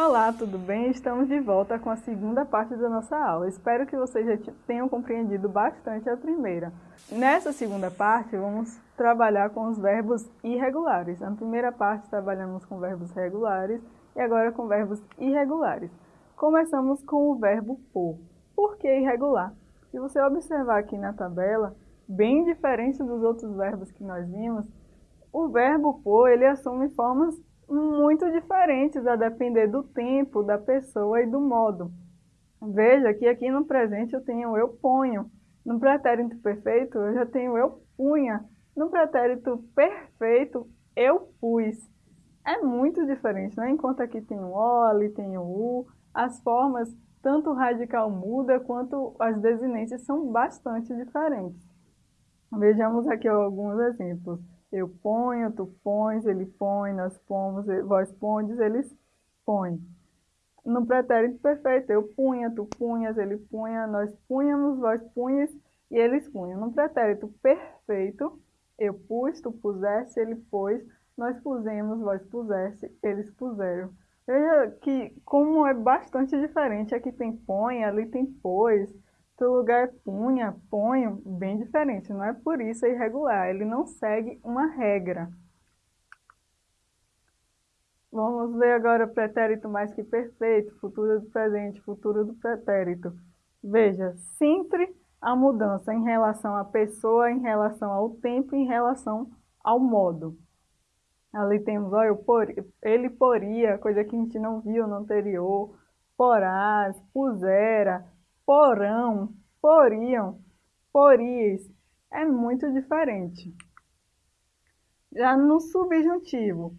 Olá, tudo bem? Estamos de volta com a segunda parte da nossa aula. Espero que vocês já tenham compreendido bastante a primeira. Nessa segunda parte, vamos trabalhar com os verbos irregulares. Na primeira parte, trabalhamos com verbos regulares e agora com verbos irregulares. Começamos com o verbo por. Por que irregular? Se você observar aqui na tabela, bem diferente dos outros verbos que nós vimos, o verbo por ele assume formas muito diferentes a depender do tempo, da pessoa e do modo. Veja que aqui no presente eu tenho eu ponho. No pretérito perfeito eu já tenho eu punha. No pretérito perfeito eu pus. É muito diferente, né? Enquanto aqui tem o ali tem o U, as formas, tanto o radical muda quanto as desinências são bastante diferentes. Vejamos aqui alguns exemplos. Eu ponho, tu pões, ele põe, nós pomos, vós pondes, eles põem. No pretérito perfeito, eu punha, tu punhas, ele punha, nós punhamos, vós punhas e eles punham. No pretérito perfeito, eu pus, tu puseste, ele pôs, nós pusemos, vós puseste, eles puseram. Veja que como é bastante diferente, aqui tem põe, ali tem pôs, Outro lugar punha, ponho, bem diferente. Não é por isso é irregular, ele não segue uma regra. Vamos ver agora o pretérito mais que perfeito, futuro do presente, futuro do pretérito. Veja, sempre a mudança em relação à pessoa, em relação ao tempo, em relação ao modo. Ali temos, olha, por, ele poria, coisa que a gente não viu no anterior, porás, pusera, porão, poriam, pories, é muito diferente. Já no subjuntivo,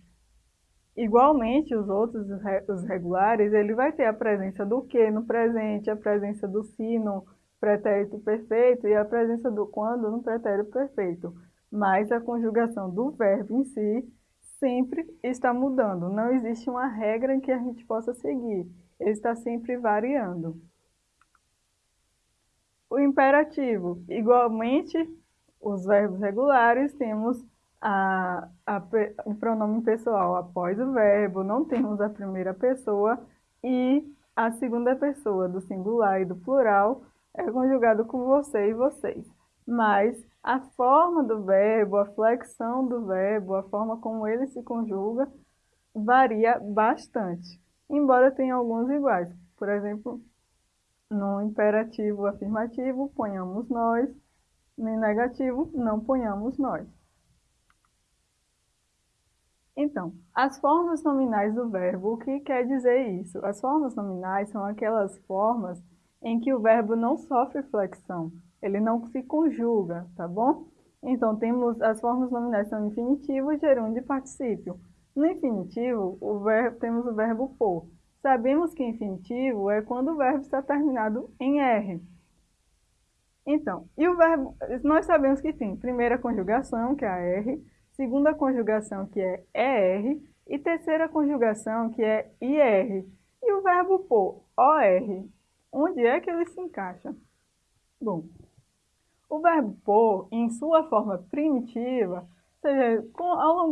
igualmente os outros, os regulares, ele vai ter a presença do que no presente, a presença do se no pretérito perfeito e a presença do quando no pretérito perfeito. Mas a conjugação do verbo em si sempre está mudando. Não existe uma regra que a gente possa seguir. Ele está sempre variando o imperativo. Igualmente, os verbos regulares, temos a, a, o pronome pessoal após o verbo, não temos a primeira pessoa e a segunda pessoa do singular e do plural é conjugado com você e vocês. Mas a forma do verbo, a flexão do verbo, a forma como ele se conjuga, varia bastante, embora tenha alguns iguais. Por exemplo, no imperativo afirmativo, ponhamos nós. No negativo, não ponhamos nós. Então, as formas nominais do verbo, o que quer dizer isso? As formas nominais são aquelas formas em que o verbo não sofre flexão, ele não se conjuga, tá bom? Então, temos as formas nominais são infinitivo, gerúndio e particípio. No infinitivo, o verbo, temos o verbo por. Sabemos que infinitivo é quando o verbo está terminado em R. Então, e o verbo, nós sabemos que tem primeira conjugação, que é a R, segunda conjugação, que é ER, e terceira conjugação, que é IR. E o verbo pôr, OR, onde é que ele se encaixa? Bom, o verbo pôr, em sua forma primitiva, ou seja,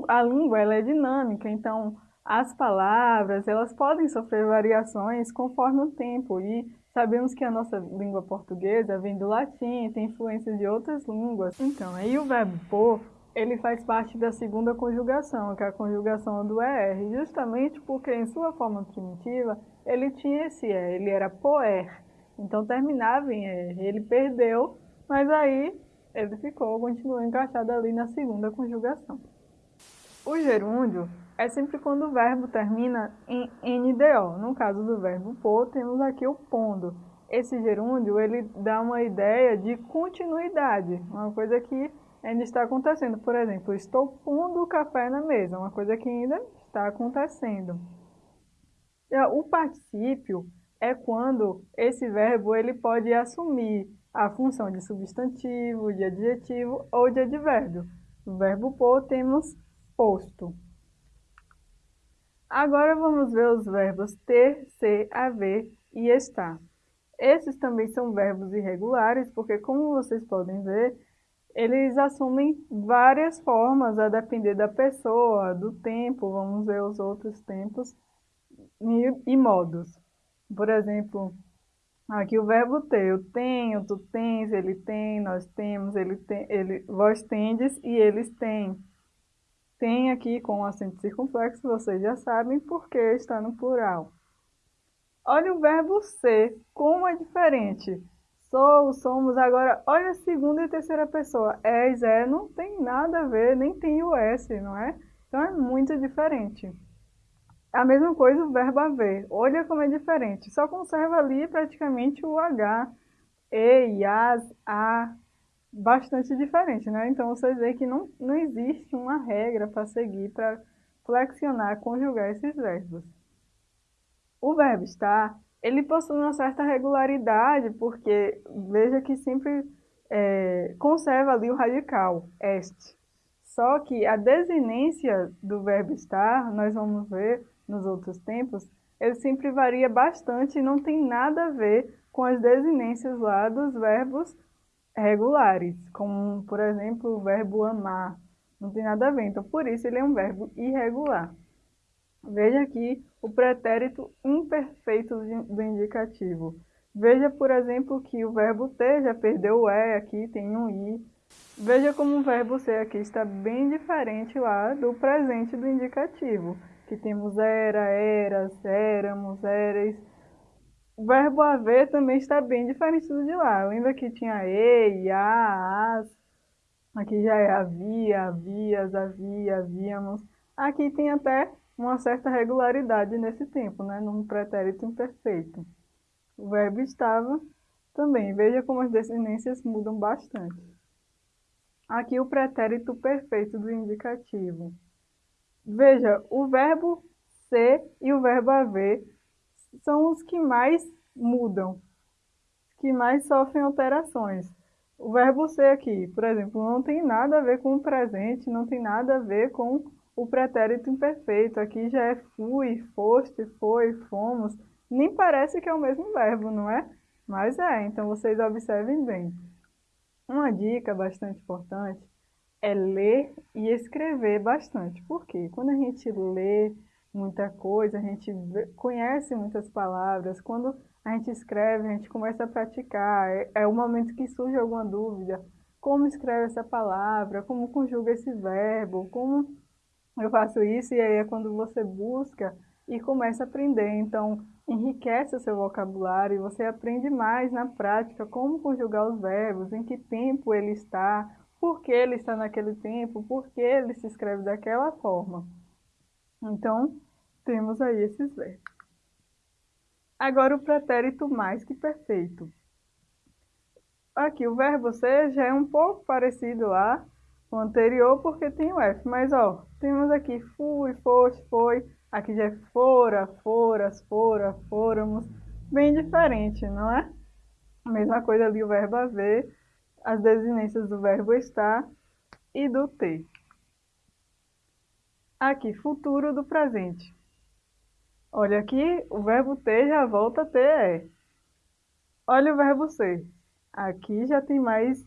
a, a língua ela é dinâmica, então as palavras, elas podem sofrer variações conforme o tempo e sabemos que a nossa língua portuguesa vem do latim, tem influências de outras línguas. Então, aí o verbo por, ele faz parte da segunda conjugação, que é a conjugação do ER, justamente porque em sua forma primitiva ele tinha esse E, ele era poer, então terminava em R, ele perdeu, mas aí ele ficou, continuou encaixado ali na segunda conjugação. O gerúndio é sempre quando o verbo termina em NDO. No caso do verbo pôr, temos aqui o pondo. Esse gerúndio, ele dá uma ideia de continuidade, uma coisa que ainda está acontecendo. Por exemplo, estou pondo o café na mesa, uma coisa que ainda está acontecendo. O particípio é quando esse verbo ele pode assumir a função de substantivo, de adjetivo ou de advérbio. No verbo pôr temos posto. Agora vamos ver os verbos ter, ser, haver e estar. Esses também são verbos irregulares, porque como vocês podem ver, eles assumem várias formas a depender da pessoa, do tempo, vamos ver os outros tempos. e, e modos. Por exemplo, aqui o verbo ter, eu tenho, tu tens, ele tem, nós temos, ele tem, ele, vós tendes e eles têm. Tem aqui com acento circunflexo, vocês já sabem porque está no plural. Olha o verbo ser, como é diferente. Sou, somos, agora olha a segunda e terceira pessoa. És, é, não tem nada a ver, nem tem o S, não é? Então é muito diferente. A mesma coisa o verbo haver. Olha como é diferente. Só conserva ali praticamente o H, E, as, A, bastante diferente, né? Então vocês veem que não, não existe uma regra para seguir para flexionar, conjugar esses verbos. O verbo estar, ele possui uma certa regularidade, porque veja que sempre é, conserva ali o radical, este. Só que a desinência do verbo estar, nós vamos ver nos outros tempos, ele sempre varia bastante e não tem nada a ver com as desinências lá dos verbos regulares, como, por exemplo, o verbo amar. Não tem nada a ver, então por isso ele é um verbo irregular. Veja aqui o pretérito imperfeito do indicativo. Veja, por exemplo, que o verbo ter já perdeu o é, aqui tem um i. Veja como o verbo ser aqui está bem diferente lá do presente do indicativo, que temos era, eras, éramos, éreis. O verbo haver também está bem diferente do de lá. Lembra que tinha e, a, as. Aqui já é havia, havias, havia, havíamos. Aqui tem até uma certa regularidade nesse tempo, né? num pretérito imperfeito. O verbo estava também. Veja como as desinências mudam bastante. Aqui o pretérito perfeito do indicativo. Veja, o verbo ser e o verbo haver são os que mais mudam, que mais sofrem alterações. O verbo ser aqui, por exemplo, não tem nada a ver com o presente, não tem nada a ver com o pretérito imperfeito. Aqui já é fui, foste, foi, fomos. Nem parece que é o mesmo verbo, não é? Mas é, então vocês observem bem. Uma dica bastante importante é ler e escrever bastante. Por quê? Quando a gente lê muita coisa, a gente conhece muitas palavras, quando a gente escreve, a gente começa a praticar, é, é o momento que surge alguma dúvida, como escreve essa palavra, como conjuga esse verbo, como eu faço isso, e aí é quando você busca e começa a aprender, então enriquece o seu vocabulário e você aprende mais na prática como conjugar os verbos, em que tempo ele está, por que ele está naquele tempo, por que ele se escreve daquela forma. Então, temos aí esses verbos. Agora o pretérito mais que perfeito. Aqui o verbo ser já é um pouco parecido lá com o anterior porque tem o F, mas ó, temos aqui fui, foste, foi, aqui já é fora, foras, fora, fôramos, bem diferente, não é? Mesma coisa ali o verbo haver, as desinências do verbo estar e do ter. Aqui, futuro do presente. Olha aqui, o verbo ter já volta a ter é. Olha o verbo ser. Aqui já tem mais...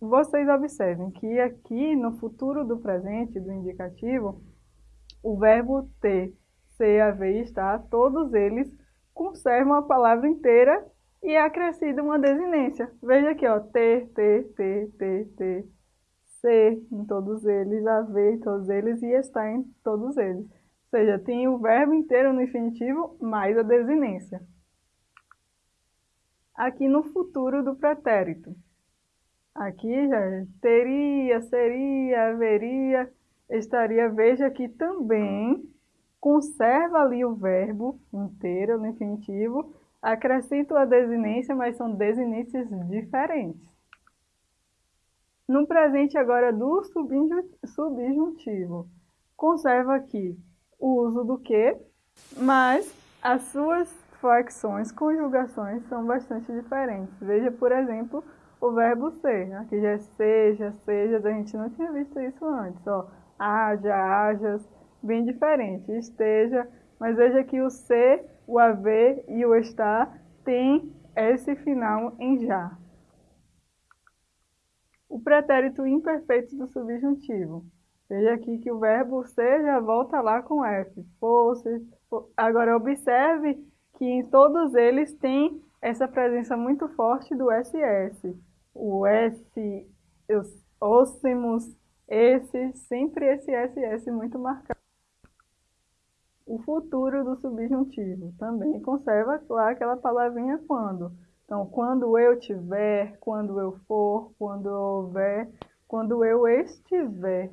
Vocês observem que aqui no futuro do presente, do indicativo, o verbo ter, ser, haver e estar, todos eles conservam a palavra inteira e é acrescida uma desinência. Veja aqui, ó, ter, ter, ter, ter, ter, ser em todos eles, haver em todos eles e estar em todos eles. Seja, tem o verbo inteiro no infinitivo mais a desinência. Aqui no futuro do pretérito. Aqui já teria, seria, haveria, estaria. Veja que também conserva ali o verbo inteiro no infinitivo, acrescento a desinência, mas são desinências diferentes. No presente agora do subjuntivo, conserva aqui o uso do que, mas as suas flexões, conjugações são bastante diferentes. Veja, por exemplo, o verbo ser. Aqui já é seja, seja, a gente não tinha visto isso antes. Ó, haja, hajas, bem diferente. Esteja, mas veja que o ser, o haver e o estar tem esse final em já. O pretérito imperfeito do subjuntivo. Veja aqui que o verbo ser já volta lá com F. Fosse. Agora, observe que em todos eles tem essa presença muito forte do SS. O S, os óssimos, esse, sempre esse SS muito marcado. O futuro do subjuntivo também conserva lá aquela palavrinha quando. Então, quando eu tiver, quando eu for, quando eu houver, quando eu estiver.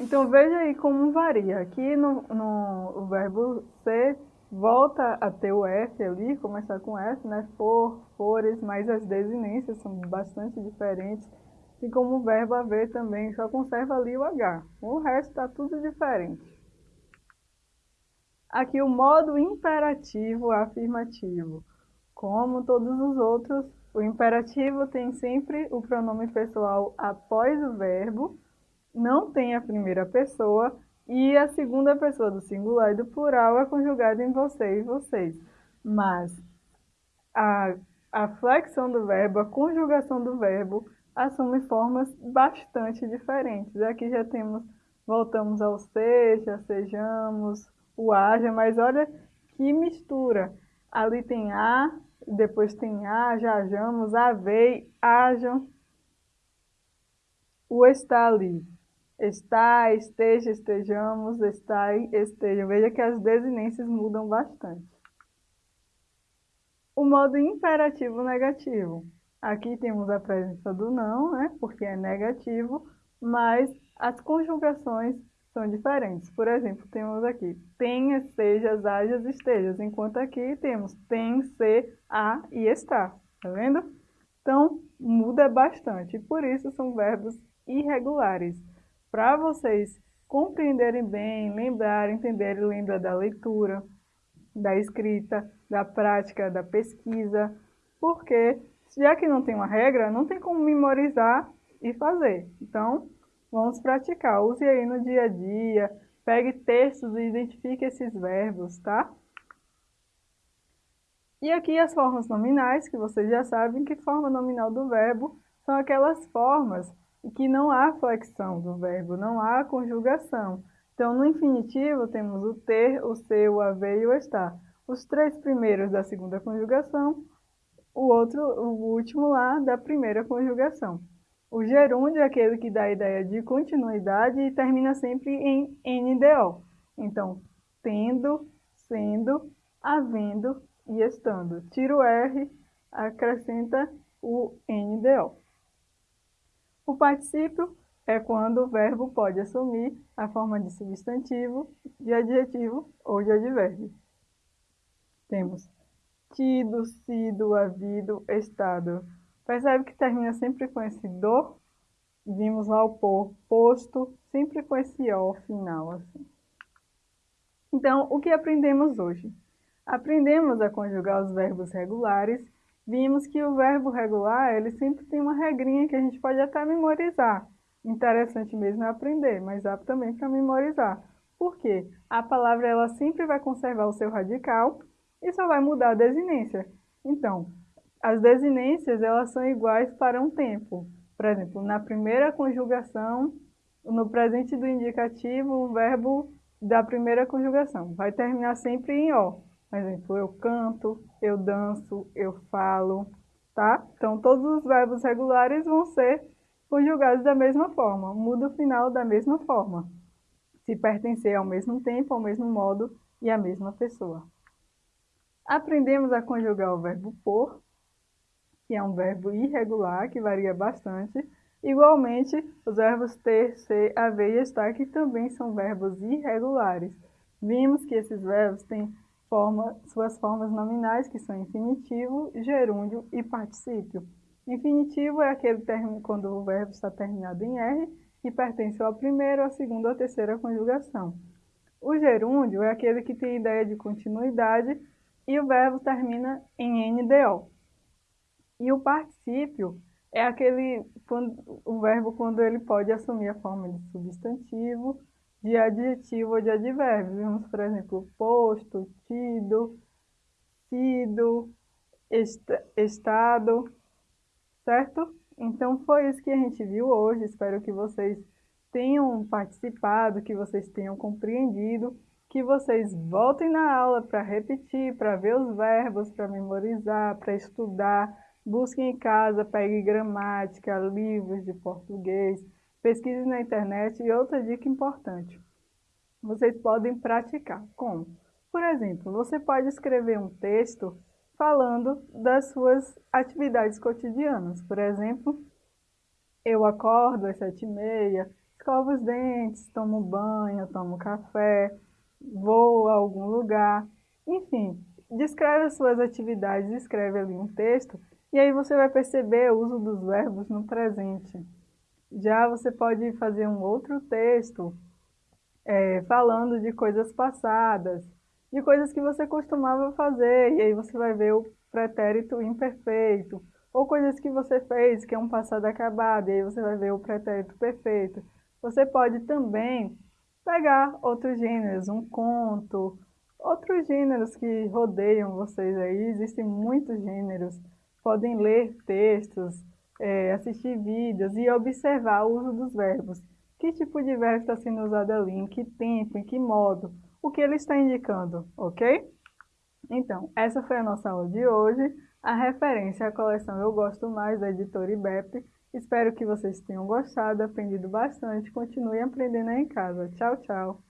Então veja aí como varia. Aqui no, no verbo ser volta a ter o F ali, começar com F, né? For, fores, mas as desinências são bastante diferentes. E como o verbo haver também só conserva ali o H. O resto está tudo diferente. Aqui o modo imperativo afirmativo. Como todos os outros, o imperativo tem sempre o pronome pessoal após o verbo, não tem a primeira pessoa e a segunda pessoa do singular e do plural é conjugada em você e vocês. Mas a, a flexão do verbo, a conjugação do verbo, assume formas bastante diferentes. Aqui já temos, voltamos ao seja, sejamos, o haja, mas olha que mistura. Ali tem a, depois tem a, hajamos, havei, hajam. O está ali está, esteja, estejamos, está, estejam. Veja que as desinências mudam bastante. O modo imperativo negativo. Aqui temos a presença do não, né, porque é negativo, mas as conjugações são diferentes. Por exemplo, temos aqui tenha, sejas, hajas, estejas, enquanto aqui temos tem, ser, a e está. Tá vendo? Então, muda bastante. Por isso, são verbos irregulares para vocês compreenderem bem, lembrar, entenderem, lembra da leitura, da escrita, da prática, da pesquisa, porque já que não tem uma regra, não tem como memorizar e fazer. Então, vamos praticar. Use aí no dia a dia, pegue textos e identifique esses verbos, tá? E aqui as formas nominais, que vocês já sabem que forma nominal do verbo são aquelas formas que não há flexão do verbo, não há conjugação. Então, no infinitivo, temos o ter, o ser, o haver e o estar. Os três primeiros da segunda conjugação, o outro, o último lá, da primeira conjugação. O gerúndio é aquele que dá a ideia de continuidade e termina sempre em NDO. Então, tendo, sendo, havendo e estando. Tira o R, acrescenta o NDO. O particípio é quando o verbo pode assumir a forma de substantivo, de adjetivo ou de advérbio. Temos tido, sido, havido, estado. Percebe que termina sempre com esse do? Vimos lá o por, posto, sempre com esse o final. Assim. Então, o que aprendemos hoje? Aprendemos a conjugar os verbos regulares vimos que o verbo regular, ele sempre tem uma regrinha que a gente pode até memorizar. Interessante mesmo é aprender, mas apto também para memorizar. Por quê? A palavra ela sempre vai conservar o seu radical e só vai mudar a desinência. Então, as desinências elas são iguais para um tempo. Por exemplo, na primeira conjugação, no presente do indicativo, o verbo da primeira conjugação vai terminar sempre em O. Por exemplo, eu canto, eu danço, eu falo, tá? Então, todos os verbos regulares vão ser conjugados da mesma forma, muda o final da mesma forma, se pertencer ao mesmo tempo, ao mesmo modo e à mesma pessoa. Aprendemos a conjugar o verbo por, que é um verbo irregular, que varia bastante. Igualmente, os verbos ter, ser, haver e estar, que também são verbos irregulares. Vimos que esses verbos têm forma, suas formas nominais, que são infinitivo, gerúndio e particípio. Infinitivo é aquele termo quando o verbo está terminado em R e pertence à primeira, à segunda ou terceira conjugação. O gerúndio é aquele que tem ideia de continuidade e o verbo termina em NDO. E o particípio é aquele quando, o verbo quando ele pode assumir a forma de substantivo, de adjetivo ou de advérbio. Vimos, por exemplo, posto, tido, sido, est estado, certo? Então, foi isso que a gente viu hoje. Espero que vocês tenham participado, que vocês tenham compreendido, que vocês voltem na aula para repetir, para ver os verbos, para memorizar, para estudar, busquem em casa, pegue gramática, livros de português, pesquise na internet e outra dica importante. Vocês podem praticar. Como? Por exemplo, você pode escrever um texto falando das suas atividades cotidianas. Por exemplo, eu acordo às sete e meia, escovo os dentes, tomo banho, tomo café, vou a algum lugar. Enfim, descreve as suas atividades, escreve ali um texto e aí você vai perceber o uso dos verbos no presente. Já você pode fazer um outro texto é, falando de coisas passadas, de coisas que você costumava fazer, e aí você vai ver o pretérito imperfeito, ou coisas que você fez, que é um passado acabado, e aí você vai ver o pretérito perfeito. Você pode também pegar outros gêneros, um conto, outros gêneros que rodeiam vocês aí, existem muitos gêneros. Podem ler textos, é, assistir vídeos e observar o uso dos verbos. Que tipo de verbo está sendo usado ali, em que tempo, em que modo, o que ele está indicando, ok? Então, essa foi a nossa aula de hoje. A referência à coleção Eu Gosto Mais, da editora IBEP. Espero que vocês tenham gostado, aprendido bastante. Continue aprendendo aí em casa. Tchau, tchau!